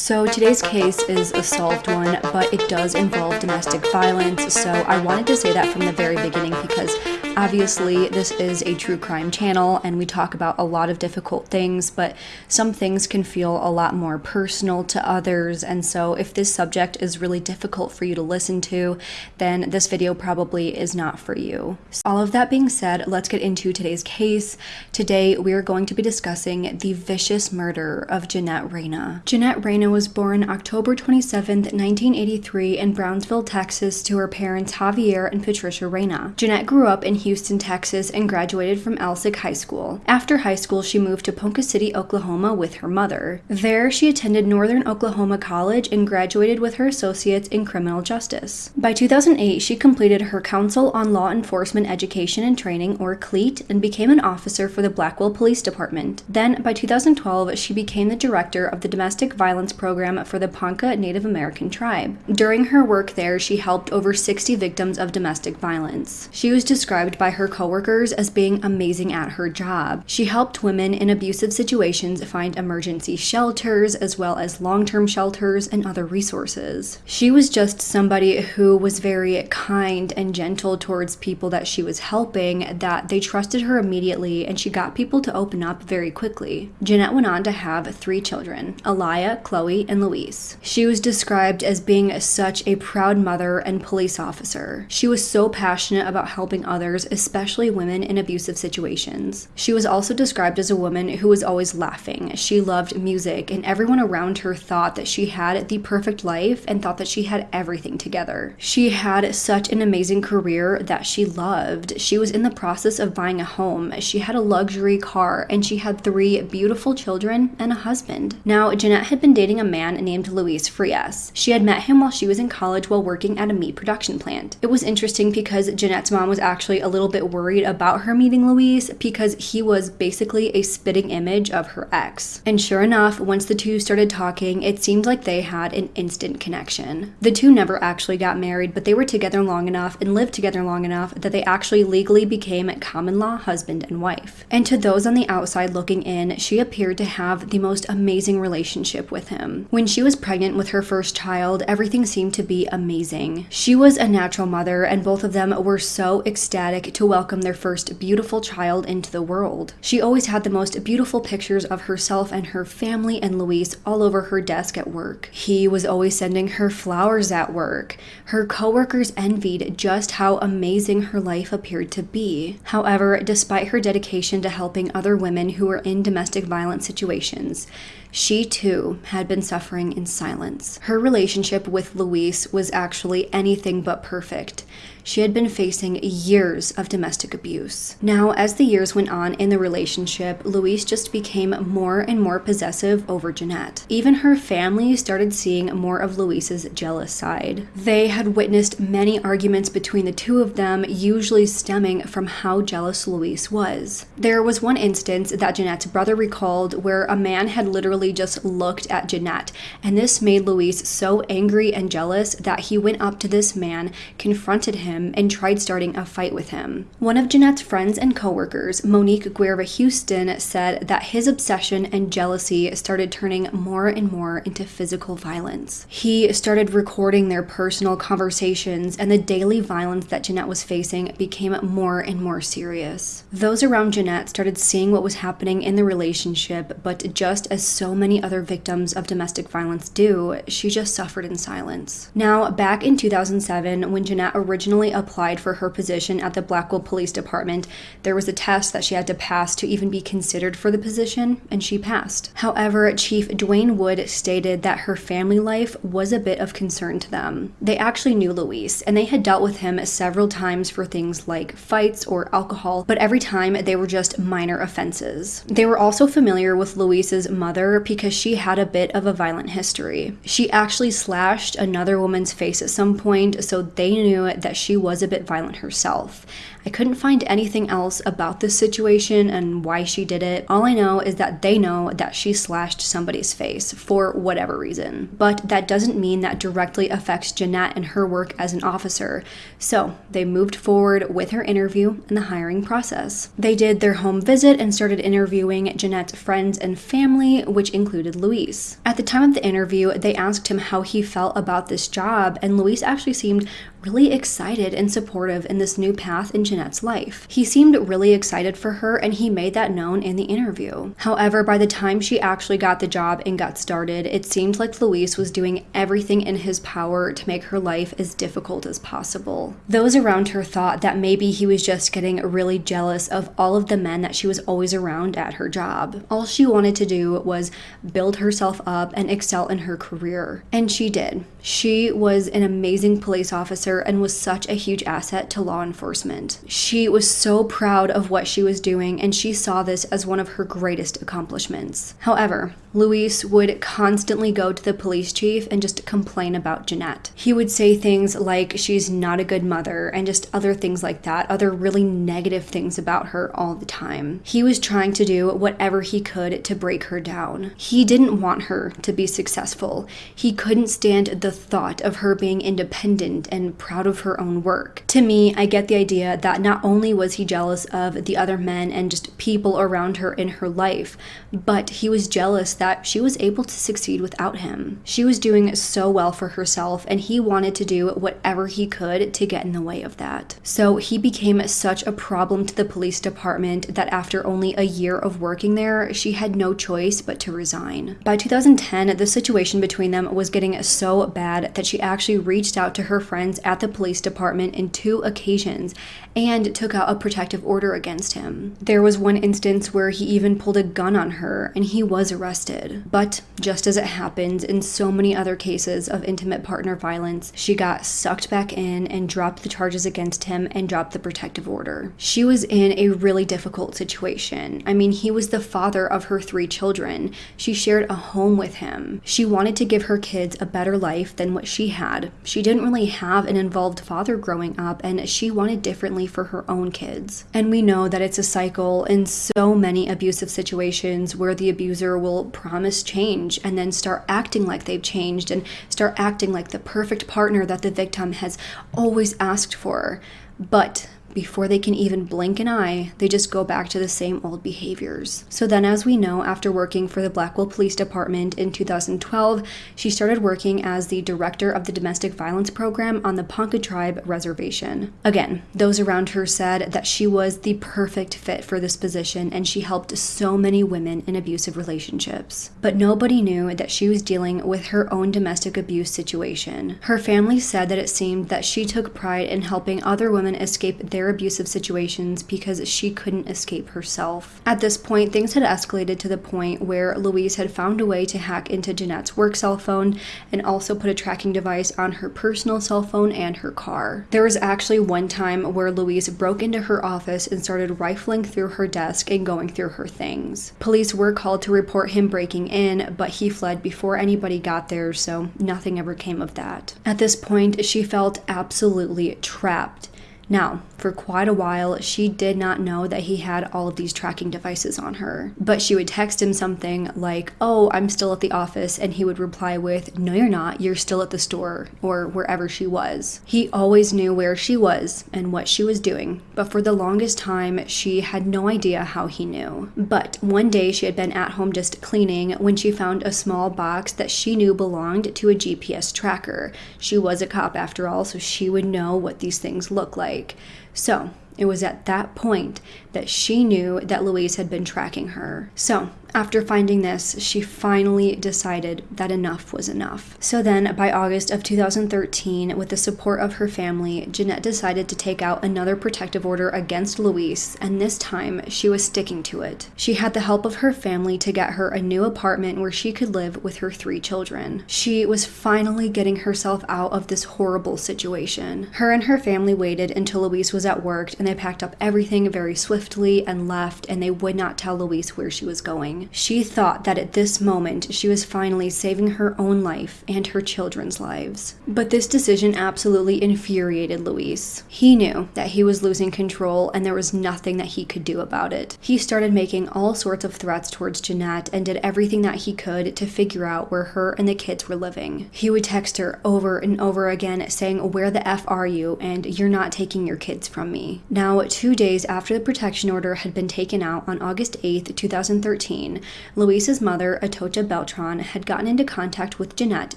So today's case is a solved one, but it does involve domestic violence, so I wanted to say that from the very beginning because obviously this is a true crime channel and we talk about a lot of difficult things, but some things can feel a lot more personal to others, and so if this subject is really difficult for you to listen to, then this video probably is not for you. All of that being said, let's get into today's case. Today we are going to be discussing the vicious murder of Jeanette Reyna. Jeanette Reyna was born October 27, 1983 in Brownsville, Texas to her parents Javier and Patricia Reyna. Jeanette grew up in Houston, Texas and graduated from Elsik High School. After high school, she moved to Ponca City, Oklahoma with her mother. There, she attended Northern Oklahoma College and graduated with her associates in criminal justice. By 2008, she completed her Council on Law Enforcement Education and Training, or CLEET, and became an officer for the Blackwell Police Department. Then, by 2012, she became the director of the Domestic Violence program for the Ponca Native American tribe. During her work there, she helped over 60 victims of domestic violence. She was described by her coworkers as being amazing at her job. She helped women in abusive situations find emergency shelters as well as long-term shelters and other resources. She was just somebody who was very kind and gentle towards people that she was helping that they trusted her immediately and she got people to open up very quickly. Jeanette went on to have three children, Chloe, Chloe and Louise. She was described as being such a proud mother and police officer. She was so passionate about helping others, especially women in abusive situations. She was also described as a woman who was always laughing. She loved music, and everyone around her thought that she had the perfect life and thought that she had everything together. She had such an amazing career that she loved. She was in the process of buying a home. She had a luxury car, and she had three beautiful children and a husband. Now, Jeanette had been dating dating a man named Luis Frias. She had met him while she was in college while working at a meat production plant. It was interesting because Jeanette's mom was actually a little bit worried about her meeting Luis because he was basically a spitting image of her ex. And sure enough, once the two started talking, it seemed like they had an instant connection. The two never actually got married, but they were together long enough and lived together long enough that they actually legally became common law husband and wife. And to those on the outside looking in, she appeared to have the most amazing relationship with him. When she was pregnant with her first child, everything seemed to be amazing. She was a natural mother, and both of them were so ecstatic to welcome their first beautiful child into the world. She always had the most beautiful pictures of herself and her family and Luis all over her desk at work. He was always sending her flowers at work. Her coworkers envied just how amazing her life appeared to be. However, despite her dedication to helping other women who were in domestic violence situations, she too had been suffering in silence. Her relationship with Luis was actually anything but perfect she had been facing years of domestic abuse. Now, as the years went on in the relationship, Luis just became more and more possessive over Jeanette. Even her family started seeing more of Luis's jealous side. They had witnessed many arguments between the two of them, usually stemming from how jealous Luis was. There was one instance that Jeanette's brother recalled where a man had literally just looked at Jeanette, and this made Luis so angry and jealous that he went up to this man, confronted him, him and tried starting a fight with him. One of Jeanette's friends and coworkers, Monique Guerra Houston, said that his obsession and jealousy started turning more and more into physical violence. He started recording their personal conversations, and the daily violence that Jeanette was facing became more and more serious. Those around Jeanette started seeing what was happening in the relationship, but just as so many other victims of domestic violence do, she just suffered in silence. Now, back in 2007, when Jeanette originally applied for her position at the Blackwell Police Department, there was a test that she had to pass to even be considered for the position, and she passed. However, Chief Dwayne Wood stated that her family life was a bit of concern to them. They actually knew Luis, and they had dealt with him several times for things like fights or alcohol, but every time they were just minor offenses. They were also familiar with Luis's mother because she had a bit of a violent history. She actually slashed another woman's face at some point, so they knew that she was a bit violent herself. I couldn't find anything else about this situation and why she did it. All I know is that they know that she slashed somebody's face for whatever reason. But that doesn't mean that directly affects Jeanette and her work as an officer. So they moved forward with her interview and the hiring process. They did their home visit and started interviewing Jeanette's friends and family, which included Luis. At the time of the interview, they asked him how he felt about this job, and Luis actually seemed really excited and supportive in this new path in Jeanette's life. He seemed really excited for her and he made that known in the interview. However, by the time she actually got the job and got started, it seemed like Luis was doing everything in his power to make her life as difficult as possible. Those around her thought that maybe he was just getting really jealous of all of the men that she was always around at her job. All she wanted to do was build herself up and excel in her career. And she did. She was an amazing police officer and was such a huge asset to law enforcement. She was so proud of what she was doing and she saw this as one of her greatest accomplishments. However, Luis would constantly go to the police chief and just complain about Jeanette. He would say things like she's not a good mother and just other things like that, other really negative things about her all the time. He was trying to do whatever he could to break her down. He didn't want her to be successful. He couldn't stand the thought of her being independent and proud of her own work. To me, I get the idea that not only was he jealous of the other men and just people around her in her life, but he was jealous that she was able to succeed without him. She was doing so well for herself, and he wanted to do whatever he could to get in the way of that. So he became such a problem to the police department that after only a year of working there, she had no choice but to resign. By 2010, the situation between them was getting so bad that she actually reached out to her friends at the police department in two occasions and took out a protective order against him. There was one instance where he even pulled a gun on her and he was arrested. But just as it happens in so many other cases of intimate partner violence, she got sucked back in and dropped the charges against him and dropped the protective order. She was in a really difficult situation. I mean, he was the father of her three children. She shared a home with him. She wanted to give her kids a better life than what she had. She didn't really have an involved father growing up and she wanted differently for her own kids. And we know that it's a cycle in so many abusive situations where the abuser will promise change and then start acting like they've changed and start acting like the perfect partner that the victim has always asked for. But before they can even blink an eye, they just go back to the same old behaviors. So then, as we know, after working for the Blackwell Police Department in 2012, she started working as the director of the domestic violence program on the Ponca Tribe Reservation. Again, those around her said that she was the perfect fit for this position and she helped so many women in abusive relationships. But nobody knew that she was dealing with her own domestic abuse situation. Her family said that it seemed that she took pride in helping other women escape their their abusive situations because she couldn't escape herself. At this point, things had escalated to the point where Luis had found a way to hack into Jeanette's work cell phone and also put a tracking device on her personal cell phone and her car. There was actually one time where Luis broke into her office and started rifling through her desk and going through her things. Police were called to report him breaking in, but he fled before anybody got there, so nothing ever came of that. At this point, she felt absolutely trapped. Now, for quite a while, she did not know that he had all of these tracking devices on her. But she would text him something like, Oh, I'm still at the office. And he would reply with, No, you're not. You're still at the store or wherever she was. He always knew where she was and what she was doing. But for the longest time, she had no idea how he knew. But one day she had been at home just cleaning when she found a small box that she knew belonged to a GPS tracker. She was a cop after all, so she would know what these things look like. So it was at that point that she knew that Luis had been tracking her. So after finding this, she finally decided that enough was enough. So then, by August of 2013, with the support of her family, Jeanette decided to take out another protective order against Luis, and this time she was sticking to it. She had the help of her family to get her a new apartment where she could live with her three children. She was finally getting herself out of this horrible situation. Her and her family waited until Luis was at work and they packed up everything very swiftly and left, and they would not tell Luis where she was going. She thought that at this moment she was finally saving her own life and her children's lives. But this decision absolutely infuriated Luis. He knew that he was losing control and there was nothing that he could do about it. He started making all sorts of threats towards Jeanette and did everything that he could to figure out where her and the kids were living. He would text her over and over again saying, Where the F are you? And you're not taking your kids from me. Now, two days after the protection order had been taken out on August 8, 2013, Luis's mother, Atocha Beltran, had gotten into contact with Jeanette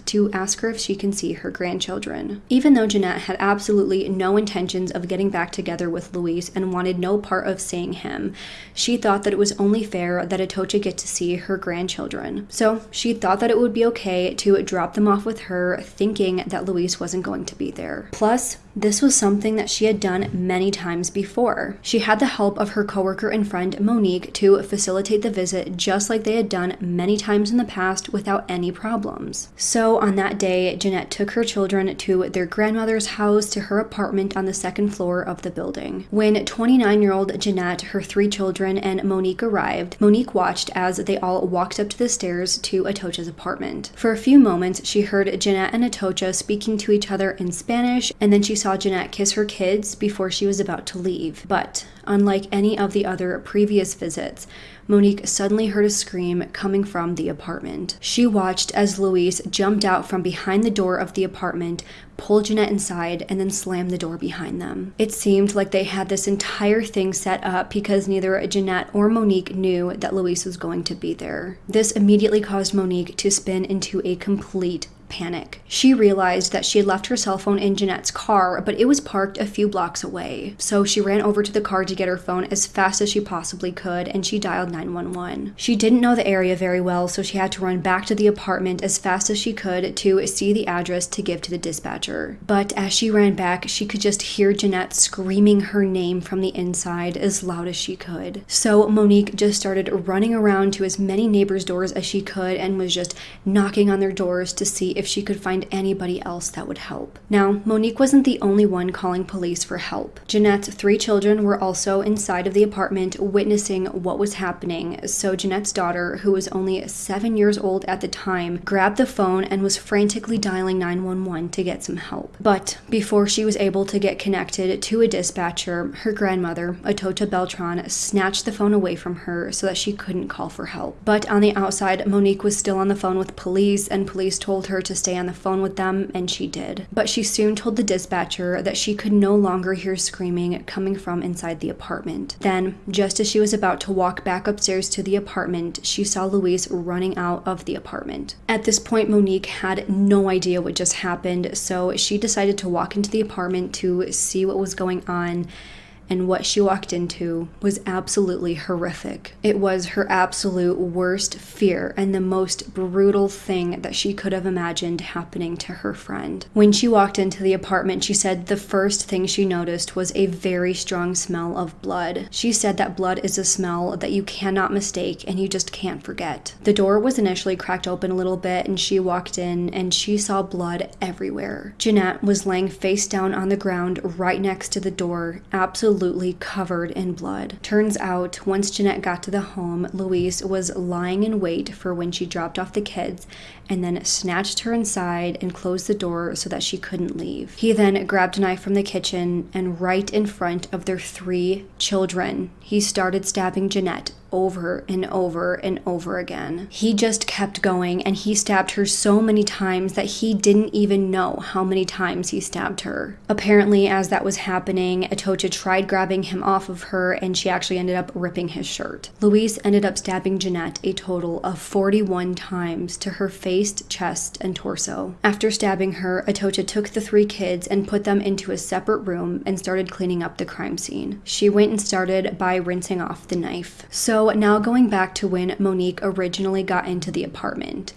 to ask her if she can see her grandchildren. Even though Jeanette had absolutely no intentions of getting back together with Luis and wanted no part of seeing him, she thought that it was only fair that Atocha get to see her grandchildren. So she thought that it would be okay to drop them off with her, thinking that Luis wasn't going to be there. Plus, this was something that she had done many times before. She had the help of her coworker and friend Monique to facilitate the visit just like they had done many times in the past without any problems. So on that day, Jeanette took her children to their grandmother's house to her apartment on the second floor of the building. When 29-year-old Jeanette, her three children, and Monique arrived, Monique watched as they all walked up to the stairs to Atocha's apartment. For a few moments, she heard Jeanette and Atocha speaking to each other in Spanish, and then she saw Jeanette kiss her kids before she was about to leave. But unlike any of the other previous visits, Monique suddenly heard a scream coming from the apartment. She watched as Luis jumped out from behind the door of the apartment, pulled Jeanette inside, and then slammed the door behind them. It seemed like they had this entire thing set up because neither Jeanette or Monique knew that Luis was going to be there. This immediately caused Monique to spin into a complete panic. She realized that she had left her cell phone in Jeanette's car, but it was parked a few blocks away. So she ran over to the car to get her phone as fast as she possibly could and she dialed 911. She didn't know the area very well, so she had to run back to the apartment as fast as she could to see the address to give to the dispatcher. But as she ran back, she could just hear Jeanette screaming her name from the inside as loud as she could. So Monique just started running around to as many neighbors' doors as she could and was just knocking on their doors to see if if she could find anybody else that would help. Now, Monique wasn't the only one calling police for help. Jeanette's three children were also inside of the apartment witnessing what was happening, so Jeanette's daughter, who was only seven years old at the time, grabbed the phone and was frantically dialing 911 to get some help. But before she was able to get connected to a dispatcher, her grandmother, Atocha Beltran, snatched the phone away from her so that she couldn't call for help. But on the outside, Monique was still on the phone with police, and police told her to to stay on the phone with them, and she did. But she soon told the dispatcher that she could no longer hear screaming coming from inside the apartment. Then, just as she was about to walk back upstairs to the apartment, she saw Luis running out of the apartment. At this point, Monique had no idea what just happened, so she decided to walk into the apartment to see what was going on and what she walked into was absolutely horrific. It was her absolute worst fear and the most brutal thing that she could have imagined happening to her friend. When she walked into the apartment, she said the first thing she noticed was a very strong smell of blood. She said that blood is a smell that you cannot mistake and you just can't forget. The door was initially cracked open a little bit and she walked in and she saw blood everywhere. Jeanette was laying face down on the ground right next to the door, absolutely absolutely covered in blood. Turns out, once Jeanette got to the home, Luis was lying in wait for when she dropped off the kids and then snatched her inside and closed the door so that she couldn't leave. He then grabbed a knife from the kitchen and right in front of their three children, he started stabbing Jeanette over and over and over again. He just kept going and he stabbed her so many times that he didn't even know how many times he stabbed her. Apparently, as that was happening, Atocha tried grabbing him off of her and she actually ended up ripping his shirt. Luis ended up stabbing Jeanette a total of 41 times to her face, chest, and torso. After stabbing her, Atocha took the three kids and put them into a separate room and started cleaning up the crime scene. She went and started by rinsing off the knife. So now going back to when Monique originally got into the apartment.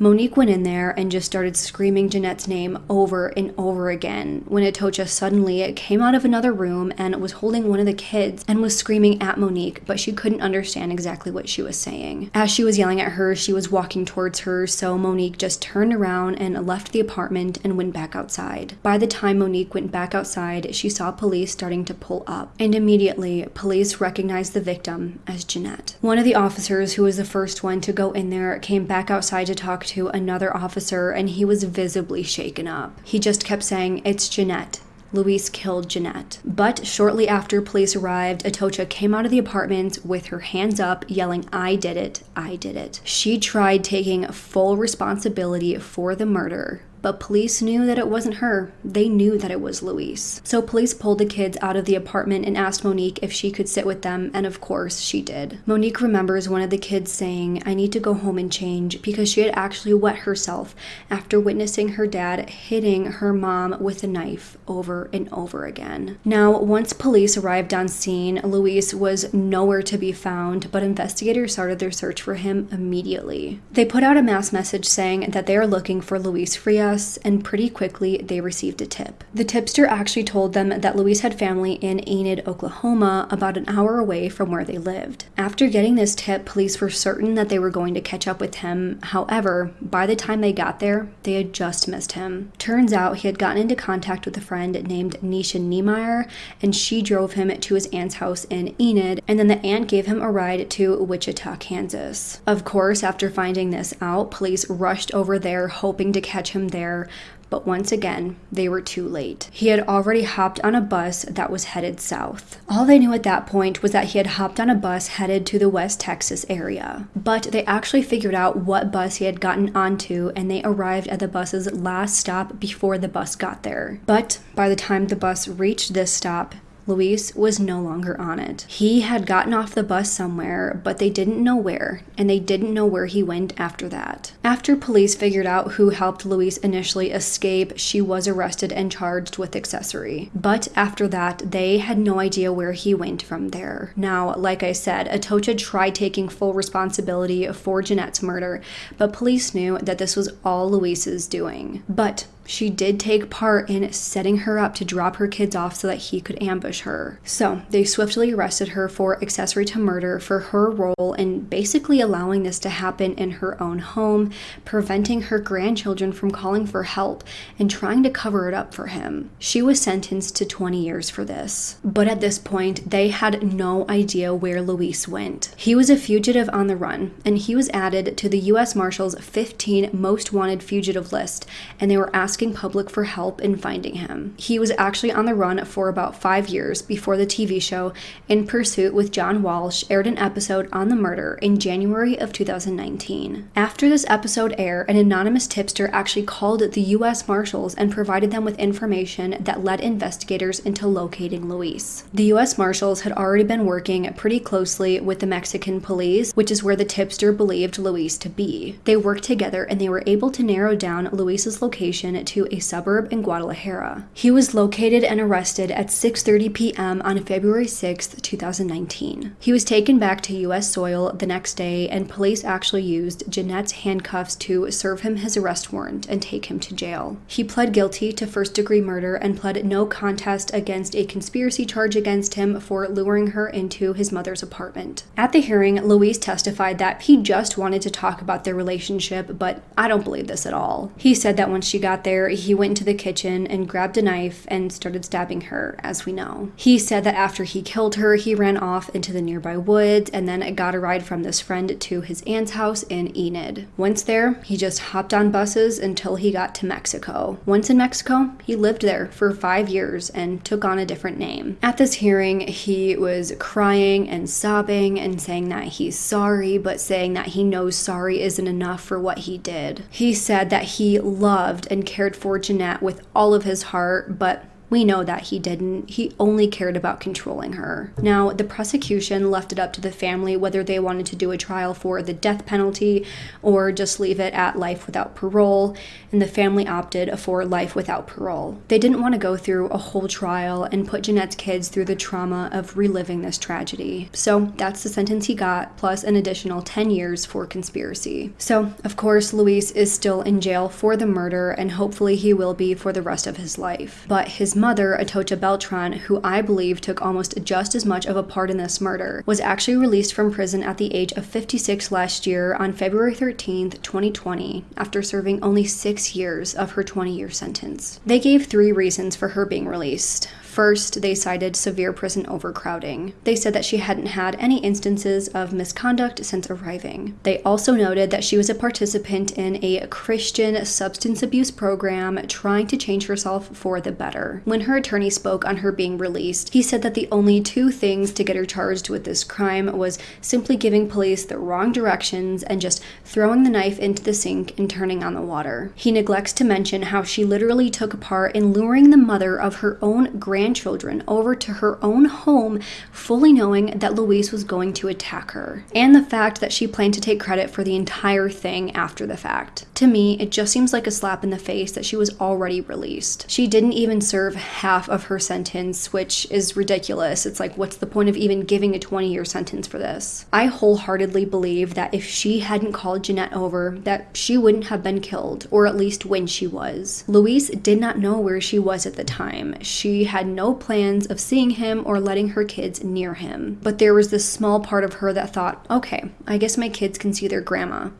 Monique went in there and just started screaming Jeanette's name over and over again when Atocha suddenly came out of another room and was holding one of the kids and was screaming at Monique, but she couldn't understand exactly what she was saying. As she was yelling at her, she was walking towards her, so Monique just turned around and left the apartment and went back outside. By the time Monique went back outside, she saw police starting to pull up, and immediately police recognized the victim as Jeanette. One of the officers, who was the first one to go in there, came back outside to talk to another officer, and he was visibly shaken up. He just kept saying, It's Jeanette. Luis killed Jeanette. But shortly after police arrived, Atocha came out of the apartment with her hands up, yelling, I did it, I did it. She tried taking full responsibility for the murder, but police knew that it wasn't her. They knew that it was Luis. So police pulled the kids out of the apartment and asked Monique if she could sit with them, and of course she did. Monique remembers one of the kids saying, I need to go home and change because she had actually wet herself after witnessing her dad hitting her mom with a knife over and over again. Now, once police arrived on scene, Luis was nowhere to be found, but investigators started their search for him immediately. They put out a mass message saying that they are looking for Luis Frias and pretty quickly they received a tip. The tipster actually told them that Luis had family in Enid, Oklahoma, about an hour away from where they lived. After getting this tip, police were certain that they were going to catch up with him. However, by the time they got there, they had just missed him. Turns out he had gotten into contact with a friend named Nisha Niemeyer, and she drove him to his aunt's house in Enid, and then the aunt gave him a ride to Wichita, Kansas. Of course, after finding this out, police rushed over there hoping to catch him there there, but once again, they were too late. He had already hopped on a bus that was headed south. All they knew at that point was that he had hopped on a bus headed to the West Texas area. But they actually figured out what bus he had gotten onto and they arrived at the bus's last stop before the bus got there. But by the time the bus reached this stop, Luis was no longer on it. He had gotten off the bus somewhere, but they didn't know where, and they didn't know where he went after that. After police figured out who helped Luis initially escape, she was arrested and charged with accessory. But after that, they had no idea where he went from there. Now, like I said, Atocha tried taking full responsibility for Jeanette's murder, but police knew that this was all Luis's doing. But she did take part in setting her up to drop her kids off so that he could ambush her. So they swiftly arrested her for accessory to murder for her role in basically allowing this to happen in her own home, preventing her grandchildren from calling for help, and trying to cover it up for him. She was sentenced to 20 years for this. But at this point, they had no idea where Luis went. He was a fugitive on the run, and he was added to the U.S. Marshals 15 most wanted fugitive list, and they were asked asking public for help in finding him. He was actually on the run for about five years before the TV show In Pursuit with John Walsh aired an episode on the murder in January of 2019. After this episode aired, an anonymous tipster actually called the U.S. Marshals and provided them with information that led investigators into locating Luis. The U.S. Marshals had already been working pretty closely with the Mexican police, which is where the tipster believed Luis to be. They worked together and they were able to narrow down Luis's location to a suburb in Guadalajara. He was located and arrested at 6:30 p.m. on February 6, 2019. He was taken back to US soil the next day and police actually used Jeanette's handcuffs to serve him his arrest warrant and take him to jail. He pled guilty to first-degree murder and pled no contest against a conspiracy charge against him for luring her into his mother's apartment. At the hearing, Luis testified that he just wanted to talk about their relationship, but I don't believe this at all. He said that when she got there he went into the kitchen and grabbed a knife and started stabbing her, as we know. He said that after he killed her, he ran off into the nearby woods and then got a ride from this friend to his aunt's house in Enid. Once there, he just hopped on buses until he got to Mexico. Once in Mexico, he lived there for five years and took on a different name. At this hearing, he was crying and sobbing and saying that he's sorry, but saying that he knows sorry isn't enough for what he did. He said that he loved and cared cared for Jeanette with all of his heart, but We know that he didn't. He only cared about controlling her. Now, the prosecution left it up to the family whether they wanted to do a trial for the death penalty or just leave it at life without parole, and the family opted for life without parole. They didn't want to go through a whole trial and put Jeanette's kids through the trauma of reliving this tragedy. So that's the sentence he got, plus an additional 10 years for conspiracy. So, of course, Luis is still in jail for the murder, and hopefully he will be for the rest of his life. But his mother, Atocha Beltran, who I believe took almost just as much of a part in this murder, was actually released from prison at the age of 56 last year on February 13th, 2020, after serving only six years of her 20 year sentence. They gave three reasons for her being released. First, they cited severe prison overcrowding. They said that she hadn't had any instances of misconduct since arriving. They also noted that she was a participant in a Christian substance abuse program trying to change herself for the better. When her attorney spoke on her being released, he said that the only two things to get her charged with this crime was simply giving police the wrong directions and just throwing the knife into the sink and turning on the water. He neglects to mention how she literally took part in luring the mother of her own grandchildren over to her own home, fully knowing that Luis was going to attack her, and the fact that she planned to take credit for the entire thing after the fact. To me, it just seems like a slap in the face that she was already released. She didn't even serve half of her sentence, which is ridiculous. It's like, what's the point of even giving a 20 year sentence for this? I wholeheartedly believe that if she hadn't called Jeanette over, that she wouldn't have been killed, or at least when she was. Luis did not know where she was at the time. She had no plans of seeing him or letting her kids near him. But there was this small part of her that thought, okay, I guess my kids can see their grandma.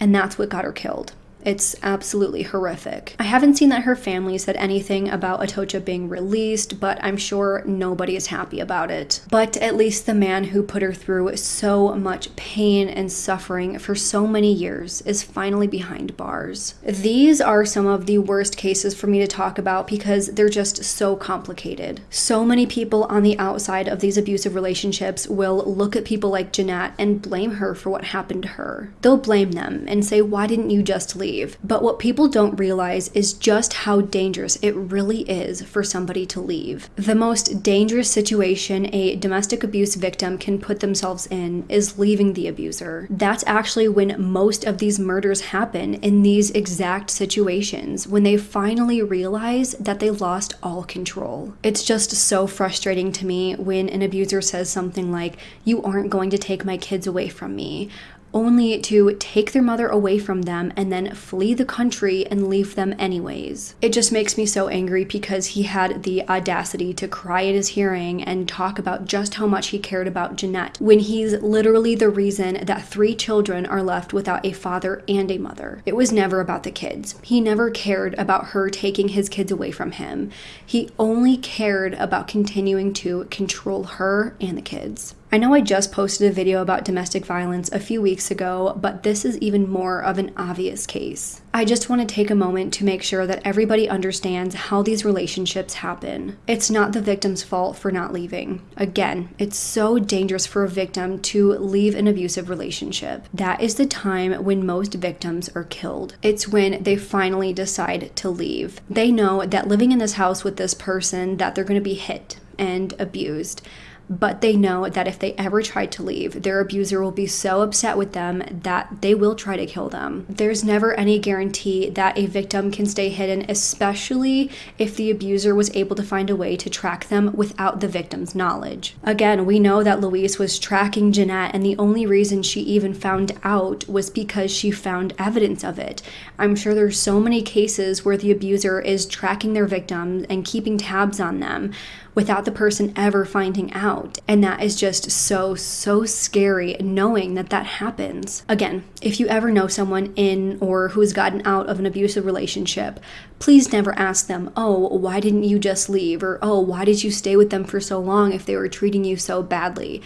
And that's what got her killed. It's absolutely horrific. I haven't seen that her family said anything about Atocha being released, but I'm sure nobody is happy about it. But at least the man who put her through so much pain and suffering for so many years is finally behind bars. These are some of the worst cases for me to talk about because they're just so complicated. So many people on the outside of these abusive relationships will look at people like Jeanette and blame her for what happened to her. They'll blame them and say, why didn't you just leave? Leave. But what people don't realize is just how dangerous it really is for somebody to leave. The most dangerous situation a domestic abuse victim can put themselves in is leaving the abuser. That's actually when most of these murders happen in these exact situations, when they finally realize that they lost all control. It's just so frustrating to me when an abuser says something like, You aren't going to take my kids away from me only to take their mother away from them and then flee the country and leave them anyways. It just makes me so angry because he had the audacity to cry at his hearing and talk about just how much he cared about Jeanette when he's literally the reason that three children are left without a father and a mother. It was never about the kids. He never cared about her taking his kids away from him. He only cared about continuing to control her and the kids. I know I just posted a video about domestic violence a few weeks ago, but this is even more of an obvious case. I just want to take a moment to make sure that everybody understands how these relationships happen. It's not the victim's fault for not leaving. Again, it's so dangerous for a victim to leave an abusive relationship. That is the time when most victims are killed. It's when they finally decide to leave. They know that living in this house with this person that they're going to be hit and abused but they know that if they ever try to leave, their abuser will be so upset with them that they will try to kill them. There's never any guarantee that a victim can stay hidden, especially if the abuser was able to find a way to track them without the victim's knowledge. Again, we know that Luis was tracking Jeanette, and the only reason she even found out was because she found evidence of it. I'm sure there's so many cases where the abuser is tracking their victims and keeping tabs on them without the person ever finding out. And that is just so, so scary knowing that that happens. Again, if you ever know someone in or who has gotten out of an abusive relationship, please never ask them, oh, why didn't you just leave? Or, oh, why did you stay with them for so long if they were treating you so badly?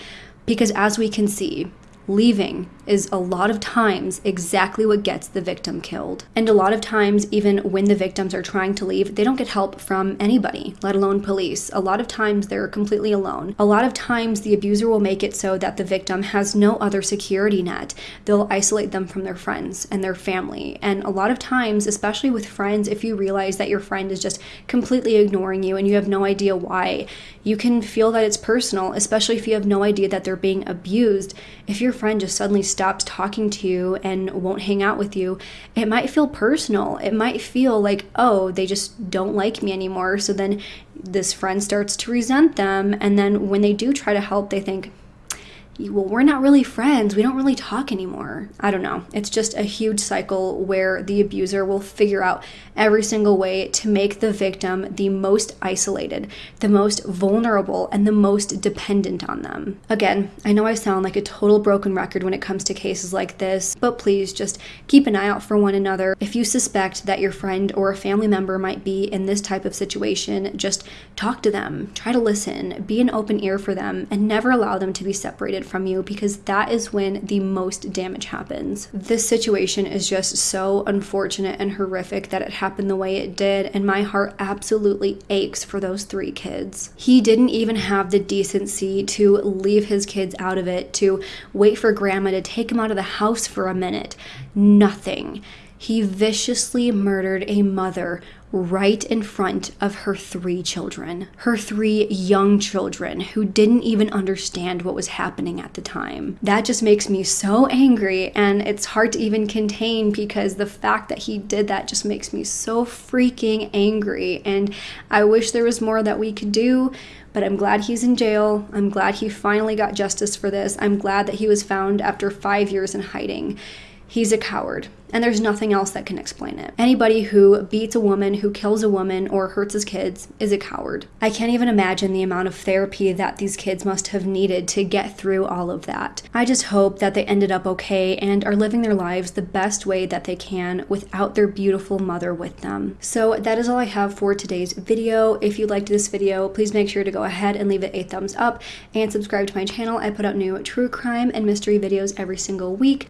Because as we can see, leaving is a lot of times exactly what gets the victim killed. And a lot of times, even when the victims are trying to leave, they don't get help from anybody, let alone police. A lot of times they're completely alone. A lot of times the abuser will make it so that the victim has no other security net. They'll isolate them from their friends and their family. And a lot of times, especially with friends, if you realize that your friend is just completely ignoring you and you have no idea why, you can feel that it's personal, especially if you have no idea that they're being abused. If your friend just suddenly stops talking to you and won't hang out with you, it might feel personal. It might feel like, oh, they just don't like me anymore. So then this friend starts to resent them. And then when they do try to help, they think, well, we're not really friends. We don't really talk anymore. I don't know. It's just a huge cycle where the abuser will figure out every single way to make the victim the most isolated, the most vulnerable, and the most dependent on them. Again, I know I sound like a total broken record when it comes to cases like this, but please just keep an eye out for one another. If you suspect that your friend or a family member might be in this type of situation, just talk to them, try to listen, be an open ear for them, and never allow them to be separated from you because that is when the most damage happens. This situation is just so unfortunate and horrific that it happened the way it did, and my heart absolutely aches for those three kids. He didn't even have the decency to leave his kids out of it, to wait for grandma to take him out of the house for a minute. Nothing. He viciously murdered a mother right in front of her three children, her three young children who didn't even understand what was happening at the time. That just makes me so angry, and it's hard to even contain because the fact that he did that just makes me so freaking angry. And I wish there was more that we could do. But I'm glad he's in jail. I'm glad he finally got justice for this. I'm glad that he was found after five years in hiding. He's a coward and there's nothing else that can explain it. Anybody who beats a woman, who kills a woman, or hurts his kids is a coward. I can't even imagine the amount of therapy that these kids must have needed to get through all of that. I just hope that they ended up okay and are living their lives the best way that they can without their beautiful mother with them. So that is all I have for today's video. If you liked this video, please make sure to go ahead and leave it a thumbs up and subscribe to my channel. I put out new true crime and mystery videos every single week.